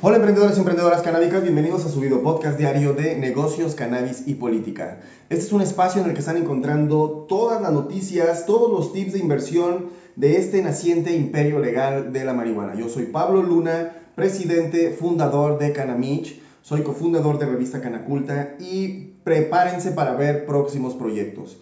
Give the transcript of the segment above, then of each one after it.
Hola emprendedores y emprendedoras canábicas, bienvenidos a su video podcast diario de negocios, cannabis y política. Este es un espacio en el que están encontrando todas las noticias, todos los tips de inversión de este naciente imperio legal de la marihuana. Yo soy Pablo Luna, presidente, fundador de Canamich, soy cofundador de revista Canaculta y prepárense para ver próximos proyectos.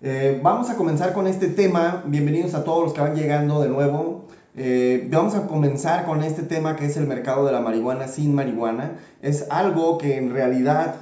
Eh, vamos a comenzar con este tema, bienvenidos a todos los que van llegando de nuevo. Eh, vamos a comenzar con este tema que es el mercado de la marihuana sin marihuana. Es algo que en realidad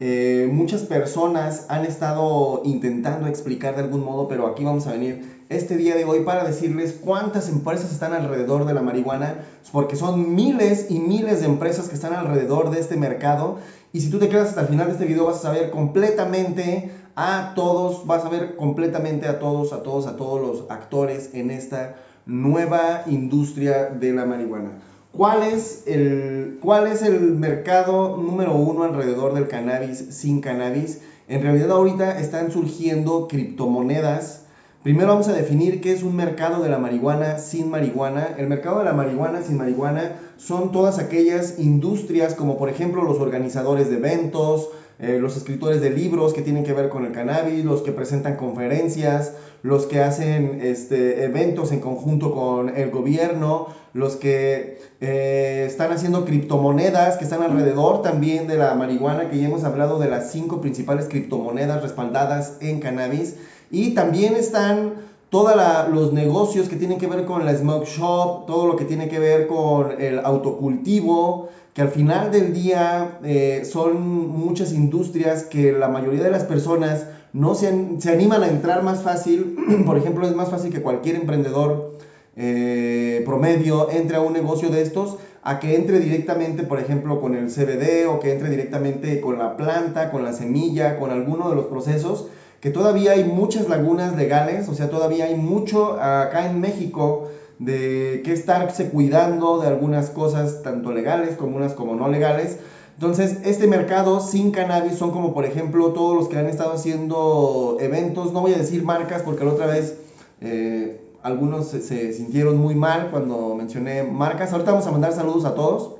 eh, muchas personas han estado intentando explicar de algún modo, pero aquí vamos a venir este día de hoy para decirles cuántas empresas están alrededor de la marihuana, porque son miles y miles de empresas que están alrededor de este mercado. Y si tú te quedas hasta el final de este video vas a saber completamente a todos, vas a ver completamente a todos, a todos, a todos los actores en esta nueva industria de la marihuana. ¿Cuál es, el, ¿Cuál es el mercado número uno alrededor del cannabis sin cannabis? En realidad ahorita están surgiendo criptomonedas. Primero vamos a definir qué es un mercado de la marihuana sin marihuana. El mercado de la marihuana sin marihuana son todas aquellas industrias como por ejemplo los organizadores de eventos, eh, los escritores de libros que tienen que ver con el cannabis, los que presentan conferencias, los que hacen este, eventos en conjunto con el gobierno, los que eh, están haciendo criptomonedas que están alrededor también de la marihuana, que ya hemos hablado de las cinco principales criptomonedas respaldadas en cannabis, y también están todos los negocios que tienen que ver con la smoke shop, todo lo que tiene que ver con el autocultivo, que al final del día eh, son muchas industrias que la mayoría de las personas no se, se animan a entrar más fácil. Por ejemplo, es más fácil que cualquier emprendedor eh, promedio entre a un negocio de estos a que entre directamente, por ejemplo, con el CBD o que entre directamente con la planta, con la semilla, con alguno de los procesos, que todavía hay muchas lagunas legales, o sea, todavía hay mucho acá en México de que estarse cuidando de algunas cosas, tanto legales como unas como no legales. Entonces, este mercado sin cannabis son como, por ejemplo, todos los que han estado haciendo eventos, no voy a decir marcas porque la otra vez eh, algunos se, sintieron muy mal cuando mencioné marcas. Ahorita vamos a mandar saludos a todos.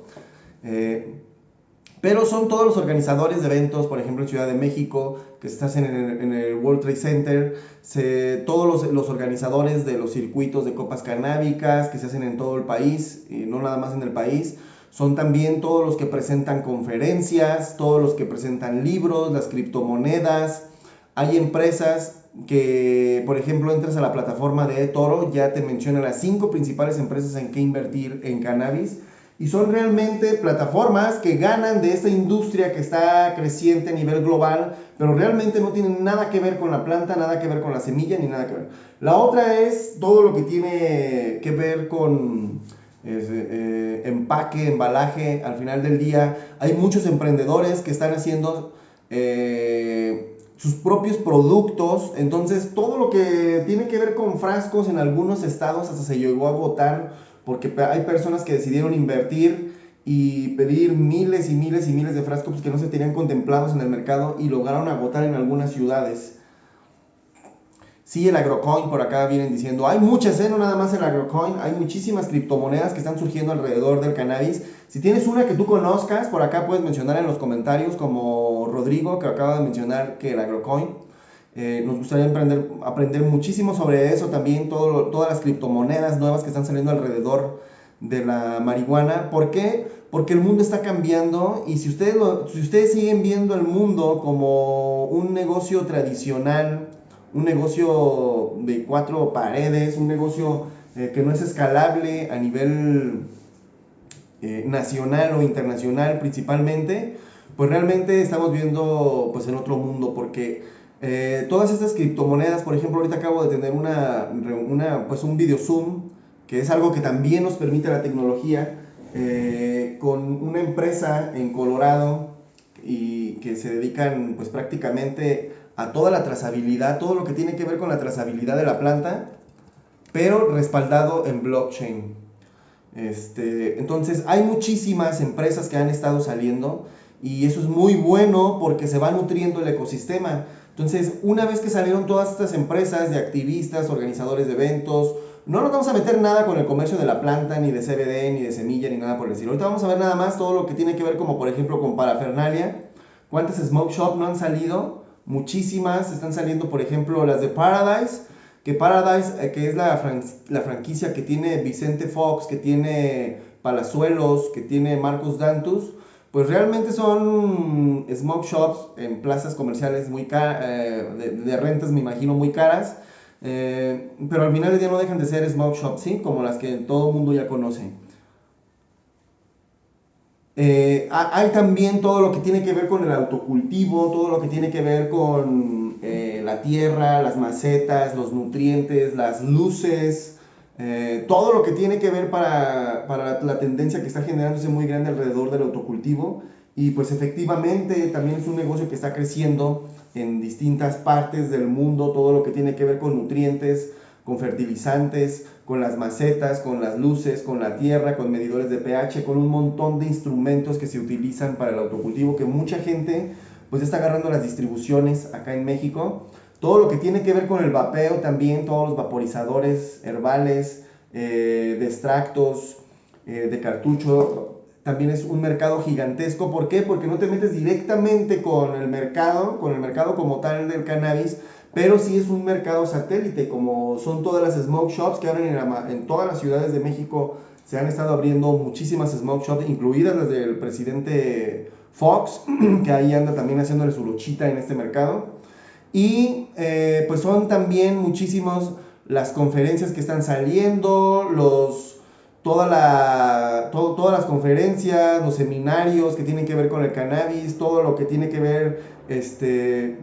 Eh, pero son todos los organizadores de eventos, por ejemplo en Ciudad de México, que estás en el, en el World Trade Center, todos los, organizadores de los circuitos de copas canábicas que se hacen en todo el país, y no nada más en el país, son también todos los que presentan conferencias, todos los que presentan libros, las criptomonedas. Hay empresas que, por ejemplo, entras a la plataforma de Toro, ya te menciona las cinco principales empresas en que invertir en cannabis y son realmente plataformas que ganan de esta industria que está creciente a nivel global, pero realmente no tienen nada que ver con la planta, nada que ver con la semilla, ni nada que ver. La otra es todo lo que tiene que ver con eh, empaque, embalaje, al final del día. Hay muchos emprendedores que están haciendo... Eh, sus propios productos, entonces todo lo que tiene que ver con frascos en algunos estados hasta se llegó a votar porque hay personas que decidieron invertir y pedir miles y miles y miles de frascos que no se tenían contemplados en el mercado y lograron agotar en algunas ciudades. Sí, el agrocoin por acá vienen diciendo, hay muchas, ¿eh? no nada más el agrocoin, hay muchísimas criptomonedas que están surgiendo alrededor del cannabis. Si tienes una que tú conozcas, por acá puedes mencionar en los comentarios, como Rodrigo, que acaba de mencionar que el agrocoin. Eh, nos gustaría aprender, aprender muchísimo sobre eso, también todas las criptomonedas nuevas que están saliendo alrededor de la marihuana. ¿Por qué? Porque el mundo está cambiando y si ustedes, si ustedes siguen viendo el mundo como un negocio tradicional, un negocio de cuatro paredes, un negocio eh, que no es escalable a nivel eh, nacional o internacional principalmente, pues realmente estamos viendo pues en otro mundo porque eh, todas estas criptomonedas, por ejemplo, ahorita acabo de tener una, una, pues un video Zoom, que es algo que también nos permite la tecnología, eh, con una empresa en Colorado y que se dedican pues prácticamente a toda la trazabilidad, todo lo que tiene que ver con la trazabilidad de la planta, pero respaldado en blockchain. Este, entonces hay muchísimas empresas que han estado saliendo y eso es muy bueno porque se va nutriendo el ecosistema. Entonces, una vez que salieron todas estas empresas de activistas, organizadores de eventos, no nos vamos a meter nada con el comercio de la planta, ni de CBD, ni de semilla, ni nada por el estilo. Ahorita vamos a ver nada más todo lo que tiene que ver como por ejemplo con parafernalia. ¿Cuántas smoke shop no han salido? Muchísimas. Están saliendo por ejemplo las de Paradise. Que Paradise, eh, que es la, franquicia que tiene Vicente Fox, que tiene Palazuelos, que tiene Marcos Dantus pues realmente son smoke shops en plazas comerciales muy eh, de, rentas me imagino muy caras, eh, pero al final del día no dejan de ser smoke shops, ¿sí? Como las que todo el mundo ya conoce. Eh, hay también todo lo que tiene que ver con el autocultivo, todo lo que tiene que ver con la tierra, las macetas, los nutrientes, las luces, eh, todo lo que tiene que ver para, para, la tendencia que está generándose muy grande alrededor del autocultivo. Y pues efectivamente también es un negocio que está creciendo en distintas partes del mundo, todo lo que tiene que ver con nutrientes, con fertilizantes, con las macetas, con las luces, con la tierra, con medidores de pH, con un montón de instrumentos que se utilizan para el autocultivo que mucha gente pues está agarrando las distribuciones acá en México todo lo que tiene que ver con el vapeo también, todos los vaporizadores herbales, eh, de extractos, eh, de cartucho, también es un mercado gigantesco. ¿Por qué? Porque no te metes directamente con el mercado, con el mercado como tal del cannabis, pero sí es un mercado satélite, como son todas las smoke shops que abren en, todas las ciudades de México. Se han estado abriendo muchísimas smoke shops, incluidas las del presidente Fox, que ahí anda también haciéndole su luchita en este mercado. Y eh, pues son también muchísimos las conferencias que están saliendo, los, toda la, todas las conferencias, los seminarios que tienen que ver con el cannabis, todo lo que tiene que ver este,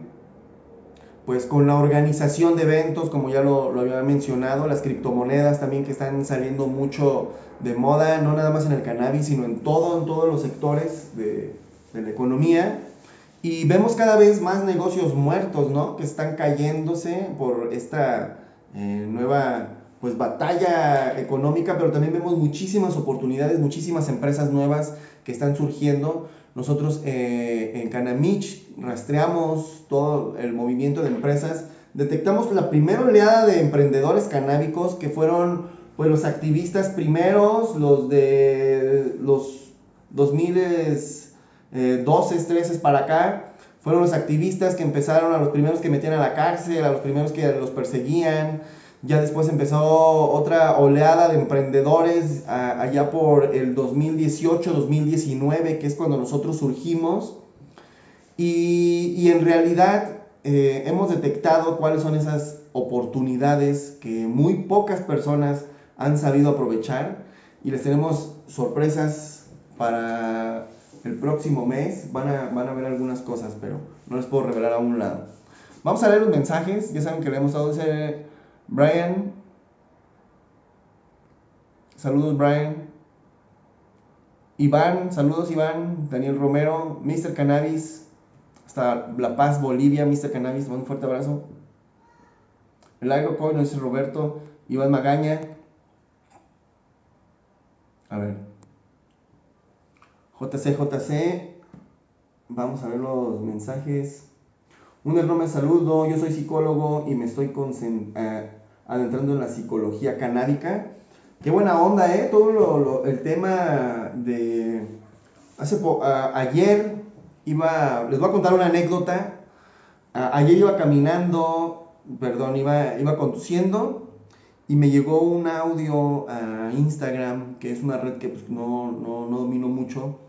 pues con la organización de eventos, como ya lo, lo, había mencionado, las criptomonedas también que están saliendo mucho de moda, no nada más en el cannabis, sino en todo, en todos los sectores de, de la economía. Y vemos cada vez más negocios muertos, ¿no? Que están cayéndose por esta eh, nueva pues batalla económica, pero también vemos muchísimas oportunidades, muchísimas empresas nuevas que están surgiendo. Nosotros eh, en Canamich rastreamos todo el movimiento de empresas, detectamos la primera oleada de emprendedores canábicos que fueron pues los activistas primeros, los de los 2000 eh, 12, 13 para acá, fueron los activistas que empezaron, a los primeros que metían a la cárcel, a los primeros que los perseguían. Ya después empezó otra oleada de emprendedores allá por el 2018-2019, que es cuando nosotros surgimos. Y, en realidad eh, hemos detectado cuáles son esas oportunidades que muy pocas personas han sabido aprovechar y les tenemos sorpresas para el próximo mes van a, van a ver algunas cosas, pero no les puedo revelar a un lado. Vamos a leer los mensajes, ya saben que le hemos dado ese Brian. Saludos Brian. Iván, saludos Iván, Daniel Romero, Mr. Cannabis, hasta La Paz, Bolivia, Mr. Cannabis, un fuerte abrazo. El Agrocoin, no es Roberto, Iván Magaña. A ver. JC, JC, vamos a ver los mensajes. Un enorme saludo, yo soy psicólogo y me estoy eh, adentrando en la psicología canábica. Qué buena onda, ¿eh? Todo el tema de... Hace ayer iba, les voy a contar una anécdota. ayer iba caminando, perdón, iba, iba conduciendo y me llegó un audio a Instagram, que es una red que pues, no, no, no domino mucho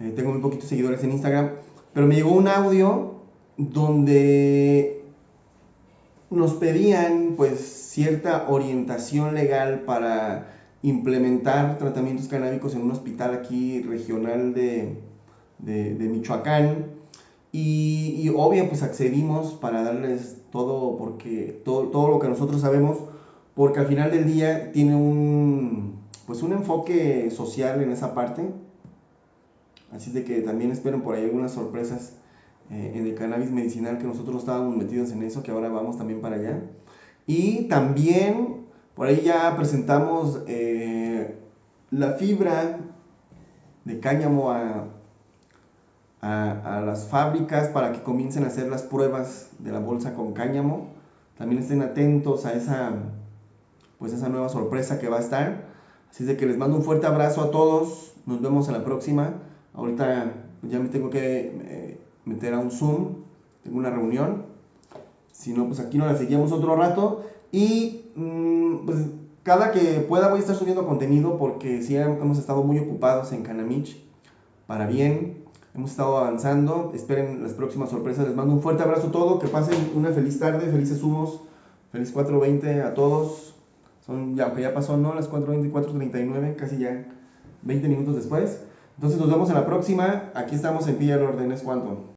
eh, tengo muy poquitos seguidores en Instagram, pero me llegó un audio donde nos pedían pues cierta orientación legal para implementar tratamientos canábicos en un hospital aquí regional de, Michoacán. Y, y, obvio pues accedimos para darles todo porque todo, todo lo que nosotros sabemos porque al final del día tiene un pues un enfoque social en esa parte Así de que también esperen por ahí algunas sorpresas eh, en el cannabis medicinal que nosotros estábamos metidos en eso, que ahora vamos también para allá. Y también por ahí ya presentamos eh, la fibra de cáñamo a, a, las fábricas para que comiencen a hacer las pruebas de la bolsa con cáñamo. También estén atentos a esa, pues esa nueva sorpresa que va a estar. Así de que les mando un fuerte abrazo a todos. Nos vemos en la próxima. Ahorita ya me tengo que eh, meter a un Zoom. Tengo una reunión. Si no, pues aquí nos la seguimos otro rato. Y mm, pues cada que pueda voy a estar subiendo contenido porque sí hemos estado muy ocupados en Canamich. Para bien. Hemos estado avanzando. Esperen las próximas sorpresas. Les mando un fuerte abrazo a todos. Que pasen una feliz tarde. Felices humos. Feliz 420 a todos. Son ya, aunque ya pasó, ¿no? Las 4.20, 4.39, casi ya 20 minutos después. Entonces nos vemos en la próxima. Aquí estamos en Pilla Orden, es cuánto.